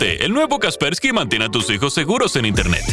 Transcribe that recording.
El nuevo Kaspersky mantiene a tus hijos seguros en Internet.